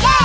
yeah!